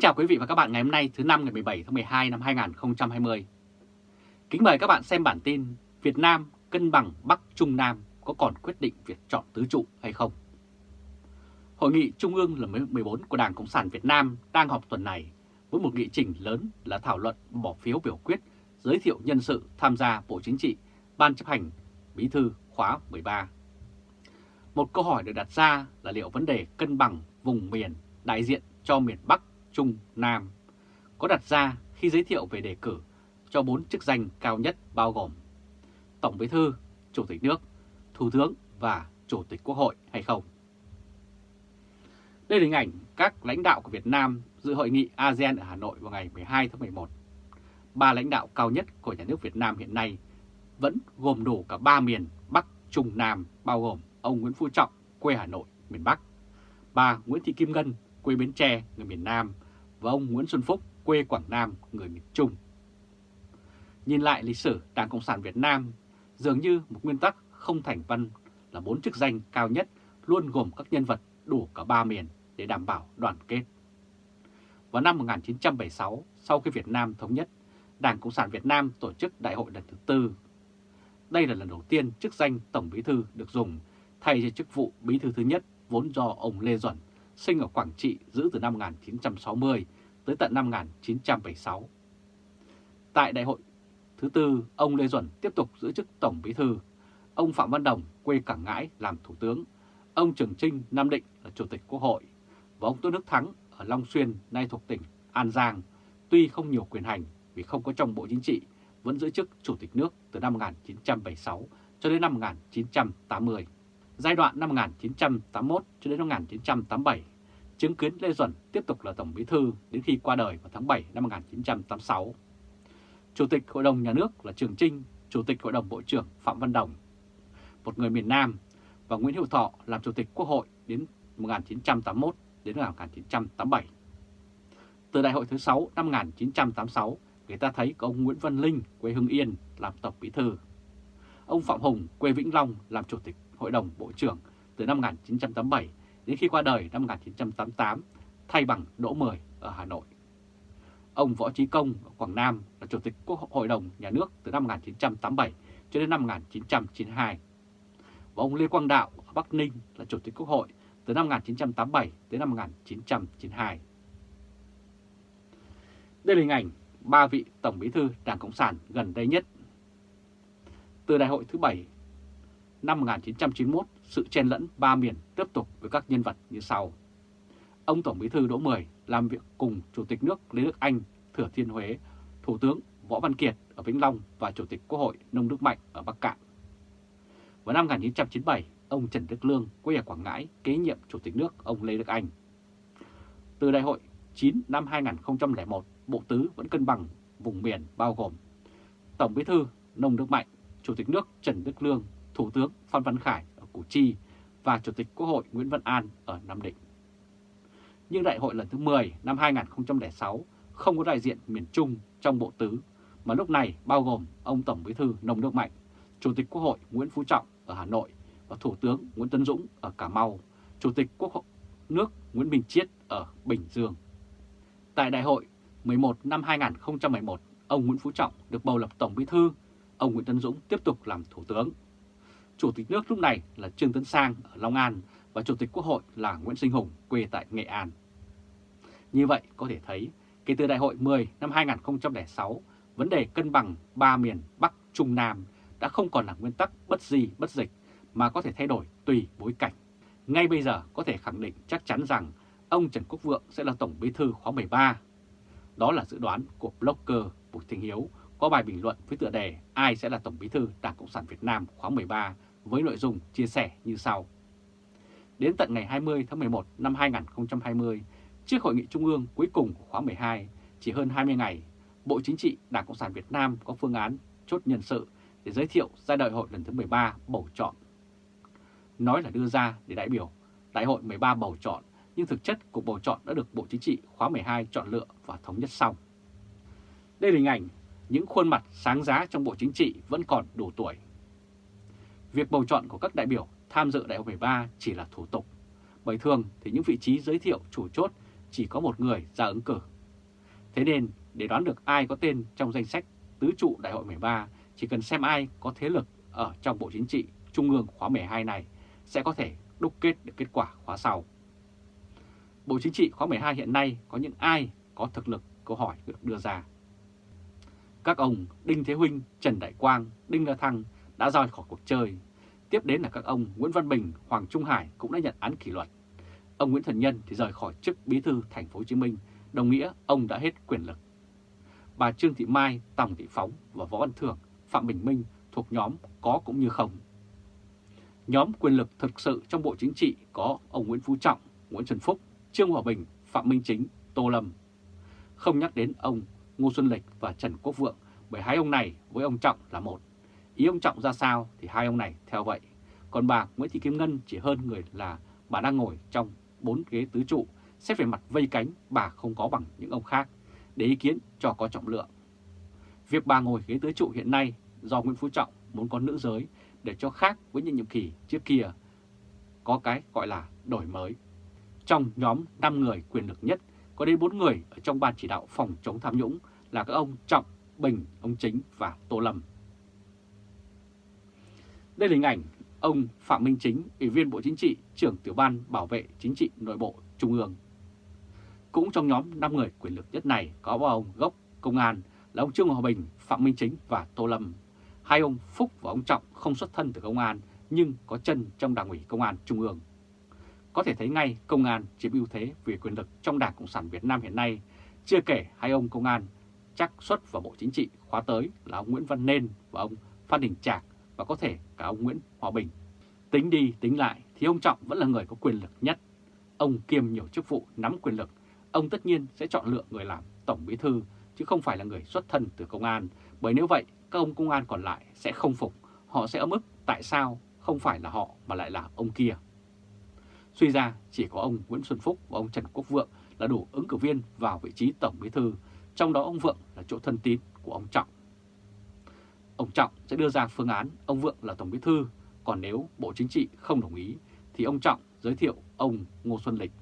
Kính chào quý vị và các bạn ngày hôm nay thứ năm ngày 17 tháng 12 năm 2020. Kính mời các bạn xem bản tin Việt Nam cân bằng Bắc Trung Nam có còn quyết định việc chọn tứ trụ hay không? Hội nghị Trung ương lần 14 của Đảng Cộng sản Việt Nam đang họp tuần này với một nghị trình lớn là thảo luận bỏ phiếu biểu quyết giới thiệu nhân sự tham gia Bộ Chính trị, Ban chấp hành, Bí thư khóa 13. Một câu hỏi được đặt ra là liệu vấn đề cân bằng vùng miền đại diện cho miền Bắc, Trung, Nam có đặt ra khi giới thiệu về đề cử cho bốn chức danh cao nhất bao gồm Tổng Bí thư, Chủ tịch nước, Thủ tướng và Chủ tịch Quốc hội hay không? Đây là hình ảnh các lãnh đạo của Việt Nam dự hội nghị ASEAN ở Hà Nội vào ngày 12 tháng 11. Ba lãnh đạo cao nhất của nhà nước Việt Nam hiện nay vẫn gồm đủ cả ba miền Bắc, Trung, Nam bao gồm ông Nguyễn Phú Trọng, quê Hà Nội, miền Bắc, bà Nguyễn Thị Kim Ngân, quê Bến Tre, người miền Nam và ông Nguyễn Xuân Phúc, quê Quảng Nam, người miền Trung. Nhìn lại lịch sử Đảng Cộng sản Việt Nam, dường như một nguyên tắc không thành văn là bốn chức danh cao nhất luôn gồm các nhân vật đủ cả ba miền để đảm bảo đoàn kết. Vào năm 1976, sau khi Việt Nam thống nhất, Đảng Cộng sản Việt Nam tổ chức đại hội lần thứ tư. Đây là lần đầu tiên chức danh Tổng Bí Thư được dùng thay cho chức vụ Bí Thư thứ nhất vốn do ông Lê Duẩn sinh ở Quảng Trị giữ từ năm 1960 tới tận năm 1976. Tại đại hội thứ tư, ông Lê Duẩn tiếp tục giữ chức Tổng Bí Thư, ông Phạm Văn Đồng quê Cảng Ngãi làm Thủ tướng, ông Trường Trinh Nam Định là Chủ tịch Quốc hội và ông Tôn Đức Thắng ở Long Xuyên nay thuộc tỉnh An Giang, tuy không nhiều quyền hành vì không có trong Bộ Chính trị, vẫn giữ chức Chủ tịch nước từ năm 1976 cho đến năm 1980. Giai đoạn năm 1981 cho đến năm 1987, chứng kiến Lê Duẩn tiếp tục là Tổng Bí Thư đến khi qua đời vào tháng 7 năm 1986. Chủ tịch Hội đồng Nhà nước là Trường Trinh, Chủ tịch Hội đồng Bộ trưởng Phạm Văn Đồng, một người miền Nam, và Nguyễn Hữu Thọ làm Chủ tịch Quốc hội đến 1981 đến 1987. Từ đại hội thứ 6 năm 1986, người ta thấy có ông Nguyễn Văn Linh, quê Hưng Yên, làm Tổng Bí Thư. Ông Phạm Hùng, quê Vĩnh Long, làm Chủ tịch Hội đồng Bộ trưởng từ năm 1987 đến khi qua đời năm 1988, thay bằng Đỗ Mười ở Hà Nội. Ông Võ Trí Công ở Quảng Nam là Chủ tịch Quốc hội đồng Nhà nước từ năm 1987 cho đến năm 1992. Và ông Lê Quang Đạo ở Bắc Ninh là Chủ tịch Quốc hội từ năm 1987 đến năm 1992. Đây là hình ảnh ba vị Tổng Bí thư Đảng Cộng sản gần đây nhất. Từ đại hội thứ 7 năm 1991, sự chen lẫn ba miền tiếp tục với các nhân vật như sau. Ông Tổng Bí thư Đỗ Mười làm việc cùng Chủ tịch nước Lê Đức Anh, Thừa Thiên Huế, Thủ tướng Võ Văn Kiệt ở Vĩnh Long và Chủ tịch Quốc hội Nông Đức Mạnh ở Bắc Cạn. Vào năm 1997, ông Trần Đức Lương quê ở Quảng Ngãi kế nhiệm Chủ tịch nước ông Lê Đức Anh. Từ đại hội 9 năm 2001, Bộ Tứ vẫn cân bằng vùng miền bao gồm Tổng Bí thư Nông Đức Mạnh, Chủ tịch nước Trần Đức Lương, Thủ tướng Phan Văn Khải Củ Chi và Chủ tịch Quốc hội Nguyễn Văn An ở Nam Định. Nhưng đại hội lần thứ 10 năm 2006 không có đại diện miền Trung trong Bộ Tứ, mà lúc này bao gồm ông Tổng Bí thư Nông Đức Mạnh, Chủ tịch Quốc hội Nguyễn Phú Trọng ở Hà Nội và Thủ tướng Nguyễn Tấn Dũng ở Cà Mau, Chủ tịch Quốc hội nước Nguyễn Minh Chiết ở Bình Dương. Tại đại hội 11 năm 2011, ông Nguyễn Phú Trọng được bầu làm Tổng Bí thư, ông Nguyễn Tấn Dũng tiếp tục làm Thủ tướng. Chủ tịch nước lúc này là Trương Tấn Sang ở Long An và Chủ tịch Quốc hội là Nguyễn Sinh Hùng quê tại Nghệ An. Như vậy có thể thấy, kể từ đại hội 10 năm 2006, vấn đề cân bằng ba miền Bắc, Trung, Nam đã không còn là nguyên tắc bất di bất dịch mà có thể thay đổi tùy bối cảnh. Ngay bây giờ có thể khẳng định chắc chắn rằng ông Trần Quốc Vượng sẽ là Tổng Bí thư khóa 13. Đó là dự đoán của blogger Bùi Thanh Hiếu có bài bình luận với tựa đề Ai sẽ là Tổng Bí thư Đảng Cộng sản Việt Nam khóa 13 với nội dung chia sẻ như sau. Đến tận ngày 20 tháng 11 năm 2020, trước hội nghị trung ương cuối cùng của khóa 12, chỉ hơn 20 ngày, Bộ Chính trị Đảng Cộng sản Việt Nam có phương án chốt nhân sự để giới thiệu giai đại hội lần thứ 13 bầu chọn. Nói là đưa ra để đại biểu đại hội 13 bầu chọn, nhưng thực chất cuộc bầu chọn đã được Bộ Chính trị khóa 12 chọn lựa và thống nhất xong. Đây là hình ảnh những khuôn mặt sáng giá trong Bộ Chính trị vẫn còn đủ tuổi. Việc bầu chọn của các đại biểu tham dự đại hội 13 chỉ là thủ tục, bởi thường thì những vị trí giới thiệu chủ chốt chỉ có một người ra ứng cử Thế nên để đoán được ai có tên trong danh sách tứ trụ đại hội 13, chỉ cần xem ai có thế lực ở trong Bộ Chính trị Trung ương khóa 12 này sẽ có thể đúc kết được kết quả khóa sau. Bộ Chính trị khóa 12 hiện nay có những ai có thực lực câu hỏi được đưa ra. Các ông Đinh Thế Huynh, Trần Đại Quang, Đinh La Thăng đã rời khỏi cuộc chơi. Tiếp đến là các ông Nguyễn Văn Bình, Hoàng Trung Hải cũng đã nhận án kỷ luật. Ông Nguyễn Thần Nhân thì rời khỏi chức bí thư thành phố Hồ Chí Minh, đồng nghĩa ông đã hết quyền lực. Bà Trương Thị Mai, Tòng Thị Phóng và Võ Văn Thưởng, Phạm Bình Minh thuộc nhóm có cũng như không. Nhóm quyền lực thực sự trong Bộ Chính trị có ông Nguyễn Phú Trọng, Nguyễn Xuân Phúc, Trương Hòa Bình, Phạm Minh Chính, Tô Lâm. Không nhắc đến ông Ngô Xuân Lịch và Trần Quốc Vượng bởi hai ông này với ông Trọng là một. Ý ông Trọng ra sao thì hai ông này theo vậy. Còn bà Nguyễn Thị Kim Ngân chỉ hơn người là bà đang ngồi trong bốn ghế tứ trụ, xét về mặt vây cánh bà không có bằng những ông khác, để ý kiến cho có trọng lượng. Việc bà ngồi ghế tứ trụ hiện nay do Nguyễn Phú Trọng muốn có nữ giới để cho khác với những nhiệm kỳ trước kia có cái gọi là đổi mới. Trong nhóm 5 người quyền lực nhất có đến 4 người ở trong ban chỉ đạo phòng chống tham nhũng là các ông Trọng, Bình, ông Chính và Tô Lâm. Đây là hình ảnh ông Phạm Minh Chính, Ủy viên Bộ Chính trị, trưởng tiểu ban bảo vệ chính trị nội bộ Trung ương. Cũng trong nhóm 5 người quyền lực nhất này có ba ông gốc công an là ông Trương Hòa Bình, Phạm Minh Chính và Tô Lâm. Hai ông Phúc và ông Trọng không xuất thân từ công an nhưng có chân trong Đảng ủy Công an Trung ương. Có thể thấy ngay công an chiếm ưu thế về quyền lực trong Đảng Cộng sản Việt Nam hiện nay, chưa kể hai ông công an chắc xuất vào Bộ Chính trị khóa tới là ông Nguyễn Văn Nên và ông Phan Đình Trạc và có thể cả ông Nguyễn Hòa Bình. Tính đi tính lại thì ông Trọng vẫn là người có quyền lực nhất. Ông kiêm nhiều chức vụ nắm quyền lực, ông tất nhiên sẽ chọn lựa người làm Tổng Bí Thư chứ không phải là người xuất thân từ công an. Bởi nếu vậy, các ông công an còn lại sẽ không phục, họ sẽ ấm ức tại sao không phải là họ mà lại là ông kia. Suy ra chỉ có ông Nguyễn Xuân Phúc và ông Trần Quốc Vượng là đủ ứng cử viên vào vị trí Tổng Bí Thư, trong đó ông Vượng là chỗ thân tín của ông Trọng. Ông Trọng sẽ đưa ra phương án ông Vượng là Tổng Bí Thư, còn nếu Bộ Chính trị không đồng ý thì ông Trọng giới thiệu ông Ngô Xuân Lịch.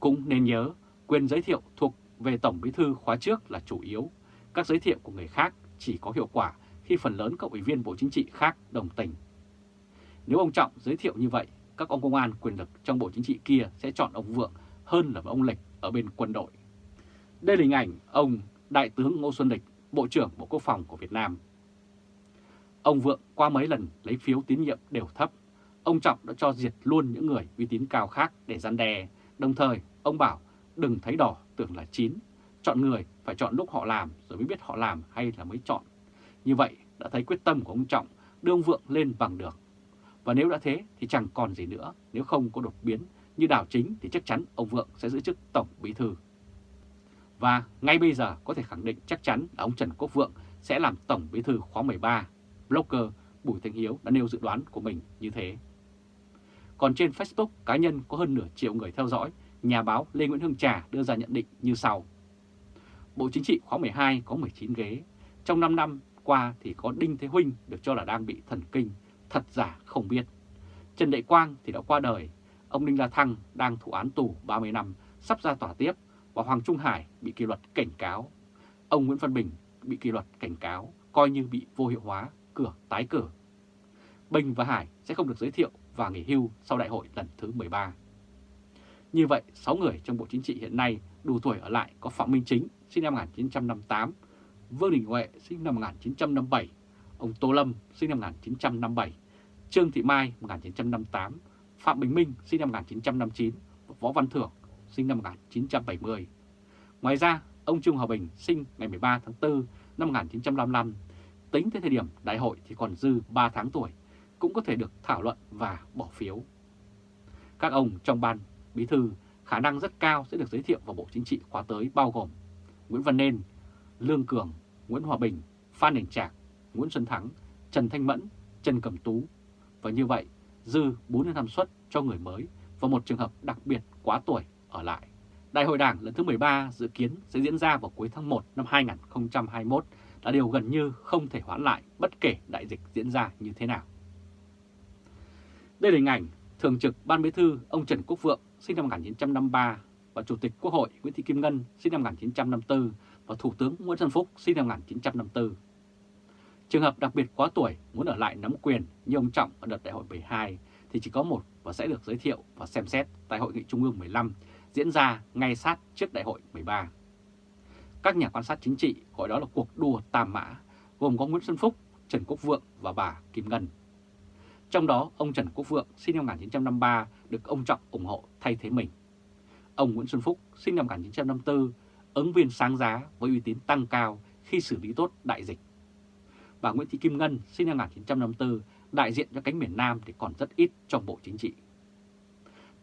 Cũng nên nhớ, quyền giới thiệu thuộc về Tổng Bí Thư khóa trước là chủ yếu, các giới thiệu của người khác chỉ có hiệu quả khi phần lớn các ủy viên Bộ Chính trị khác đồng tình. Nếu ông Trọng giới thiệu như vậy, các ông công an quyền lực trong Bộ Chính trị kia sẽ chọn ông Vượng hơn là ông Lịch ở bên quân đội. Đây là hình ảnh ông Đại tướng Ngô Xuân Lịch, Bộ trưởng Bộ Quốc phòng của Việt Nam. Ông Vượng qua mấy lần lấy phiếu tín nhiệm đều thấp. Ông Trọng đã cho diệt luôn những người uy tín cao khác để gian đe. Đồng thời, ông bảo đừng thấy đỏ tưởng là chín. Chọn người phải chọn lúc họ làm rồi mới biết họ làm hay là mới chọn. Như vậy đã thấy quyết tâm của ông Trọng đưa ông Vượng lên bằng được. Và nếu đã thế thì chẳng còn gì nữa, nếu không có đột biến như đảo chính thì chắc chắn ông Vượng sẽ giữ chức Tổng Bí Thư. Và ngay bây giờ có thể khẳng định chắc chắn là ông Trần Quốc Vượng sẽ làm Tổng Bí Thư khóa 13. Blogger Bùi Thanh Hiếu đã nêu dự đoán của mình như thế. Còn trên Facebook cá nhân có hơn nửa triệu người theo dõi, nhà báo Lê Nguyễn Hương Trà đưa ra nhận định như sau. Bộ Chính trị khóa 12 có 19 ghế. Trong 5 năm qua thì có Đinh Thế Huynh được cho là đang bị thần kinh, thật giả không biết. Trần Đại Quang thì đã qua đời, ông Đinh La Thăng đang thụ án tù 30 năm, sắp ra tòa tiếp và Hoàng Trung Hải bị kỷ luật cảnh cáo. Ông Nguyễn Văn Bình bị kỷ luật cảnh cáo, coi như bị vô hiệu hóa, cửa tái cử. Bình và Hải sẽ không được giới thiệu và nghỉ hưu sau đại hội lần thứ 13. Như vậy, 6 người trong Bộ Chính trị hiện nay đủ tuổi ở lại có Phạm Minh Chính, sinh năm 1958, Vương Đình Huệ, sinh năm 1957, ông Tô Lâm, sinh năm 1957, Trương Thị Mai, 1958, Phạm Bình Minh, sinh năm 1959, Võ Văn Thưởng, sinh năm 1970. Ngoài ra, ông Trương Hòa Bình sinh ngày 13 tháng 4 năm 1955, tính tới thời điểm đại hội thì còn dư 3 tháng tuổi, cũng có thể được thảo luận và bỏ phiếu. Các ông trong ban bí thư khả năng rất cao sẽ được giới thiệu vào Bộ Chính trị khóa tới bao gồm Nguyễn Văn Nên, Lương Cường, Nguyễn Hòa Bình, Phan Đình Trạc, Nguyễn Xuân Thắng, Trần Thanh Mẫn, Trần Cẩm Tú. Và như vậy, dư 4 năm suất cho người mới và một trường hợp đặc biệt quá tuổi ở lại. Đại hội Đảng lần thứ 13 dự kiến sẽ diễn ra vào cuối tháng 1 năm 2021 là điều gần như không thể hoãn lại bất kể đại dịch diễn ra như thế nào. Đây là hình ảnh Thường trực Ban Bí thư ông Trần Quốc Vượng sinh năm 1953, và Chủ tịch Quốc hội Nguyễn Thị Kim Ngân sinh năm 1954 và Thủ tướng Nguyễn Xuân Phúc sinh năm 1954. Trường hợp đặc biệt quá tuổi muốn ở lại nắm quyền như ông Trọng ở đợt đại hội 12 thì chỉ có một và sẽ được giới thiệu và xem xét tại Hội nghị Trung ương 15 diễn ra ngay sát trước đại hội 13. Các nhà quan sát chính trị gọi đó là cuộc đua tam mã, gồm có Nguyễn Xuân Phúc, Trần Quốc Vượng và bà Kim Ngân. Trong đó, ông Trần Quốc Vượng sinh năm 1953 được ông Trọng ủng hộ thay thế mình. Ông Nguyễn Xuân Phúc sinh năm 1954, ứng viên sáng giá với uy tín tăng cao khi xử lý tốt đại dịch. Bà Nguyễn Thị Kim Ngân, sinh năm 1954 đại diện cho cánh miền Nam thì còn rất ít trong Bộ Chính trị.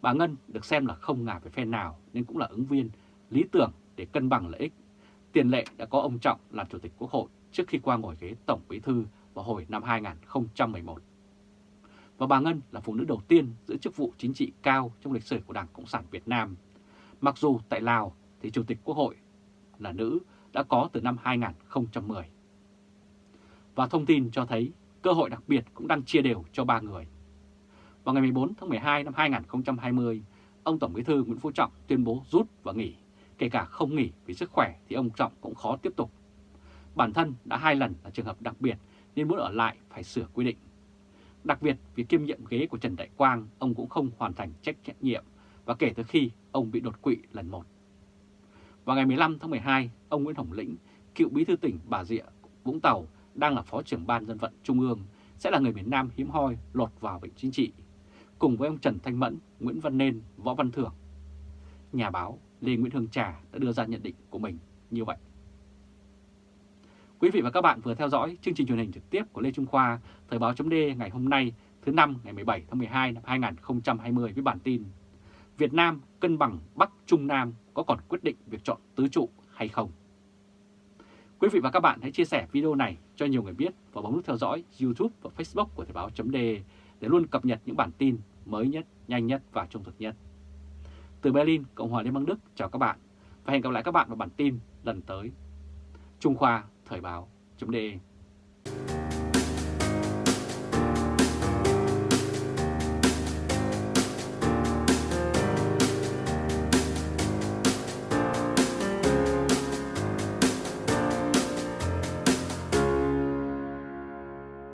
Bà Ngân được xem là không ngả về phe nào nên cũng là ứng viên, lý tưởng để cân bằng lợi ích. Tiền lệ đã có ông Trọng làm Chủ tịch Quốc hội trước khi qua ngồi ghế Tổng Bí Thư vào hồi năm 2011. Và bà Ngân là phụ nữ đầu tiên giữ chức vụ chính trị cao trong lịch sử của Đảng Cộng sản Việt Nam. Mặc dù tại Lào thì Chủ tịch Quốc hội là nữ, đã có từ năm 2010. Và thông tin cho thấy cơ hội đặc biệt cũng đang chia đều cho ba người. Vào ngày 14 tháng 12 năm 2020, ông Tổng Bí thư Nguyễn Phú Trọng tuyên bố rút và nghỉ, kể cả không nghỉ vì sức khỏe thì ông Trọng cũng khó tiếp tục. Bản thân đã hai lần là trường hợp đặc biệt nên muốn ở lại phải sửa quy định. Đặc biệt vì kiêm nhiệm ghế của Trần Đại Quang, ông cũng không hoàn thành trách nhiệm và kể từ khi ông bị đột quỵ lần một. Vào ngày 15 tháng 12, ông Nguyễn Hồng Lĩnh, cựu bí thư tỉnh Bà Rịa, Vũng Tàu, đang là Phó trưởng Ban Dân vận Trung ương, sẽ là người miền Nam hiếm hoi lọt vào bệnh chính trị, cùng với ông Trần Thanh Mẫn, Nguyễn Văn Nên, Võ Văn Thưởng. Nhà báo Lê Nguyễn Hương Trà đã đưa ra nhận định của mình như vậy. Quý vị và các bạn vừa theo dõi chương trình truyền hình trực tiếp của Lê Trung Khoa, Thời báo chấm ngày hôm nay, thứ năm ngày 17 tháng 12 năm 2020 với bản tin Việt Nam cân bằng Bắc Trung Nam có còn quyết định việc chọn tứ trụ hay không? Quý vị và các bạn hãy chia sẻ video này cho nhiều người biết và bấm nút theo dõi YouTube và Facebook của Thời báo chấm để luôn cập nhật những bản tin mới nhất, nhanh nhất và trung thực nhất. Từ Berlin, Cộng hòa Liên bang Đức, chào các bạn và hẹn gặp lại các bạn vào bản tin lần tới. Trung Khoa Thời báo.de